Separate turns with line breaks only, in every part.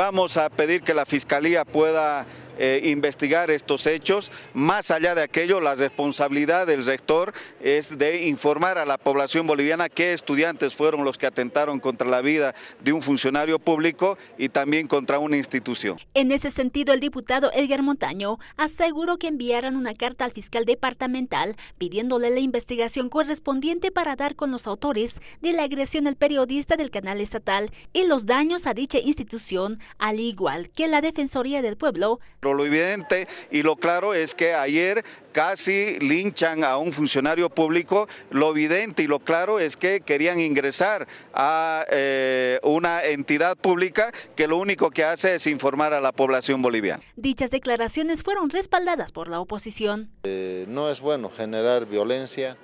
vamos a pedir que la Fiscalía pueda eh, investigar estos hechos. Más allá de aquello, la responsabilidad del rector es de informar a la población boliviana qué estudiantes fueron los que atentaron contra la vida de un funcionario público y también contra una institución.
En ese sentido, el diputado Edgar Montaño aseguró que enviaron una carta al fiscal departamental pidiéndole la investigación correspondiente para dar con los autores de la agresión al periodista del canal estatal y los daños a dicha institución, al igual que la Defensoría del Pueblo
lo evidente y lo claro es que ayer casi linchan a un funcionario público, lo evidente y lo claro es que querían ingresar a eh, una entidad pública que lo único que hace es informar a la población boliviana.
Dichas declaraciones fueron respaldadas por la oposición.
Eh, no es bueno generar violencia,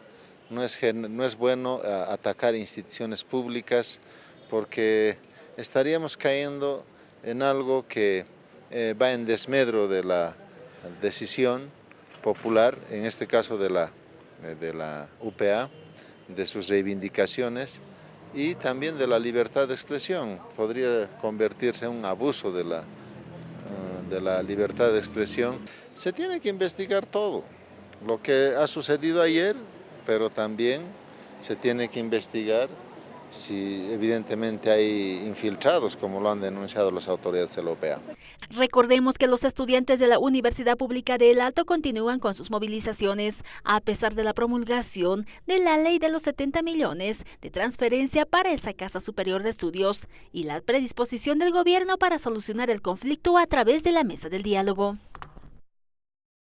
no es, no es bueno eh, atacar instituciones públicas porque estaríamos cayendo en algo que eh, va en desmedro de la decisión popular, en este caso de la, eh, de la UPA, de sus reivindicaciones y también de la libertad de expresión. Podría convertirse en un abuso de la, eh, de la libertad de expresión. Se tiene que investigar todo, lo que ha sucedido ayer, pero también se tiene que investigar si evidentemente hay infiltrados, como lo han denunciado las autoridades OPA.
Recordemos que los estudiantes de la Universidad Pública de El Alto continúan con sus movilizaciones, a pesar de la promulgación de la ley de los 70 millones de transferencia para esa Casa Superior de Estudios y la predisposición del gobierno para solucionar el conflicto a través de la mesa del diálogo.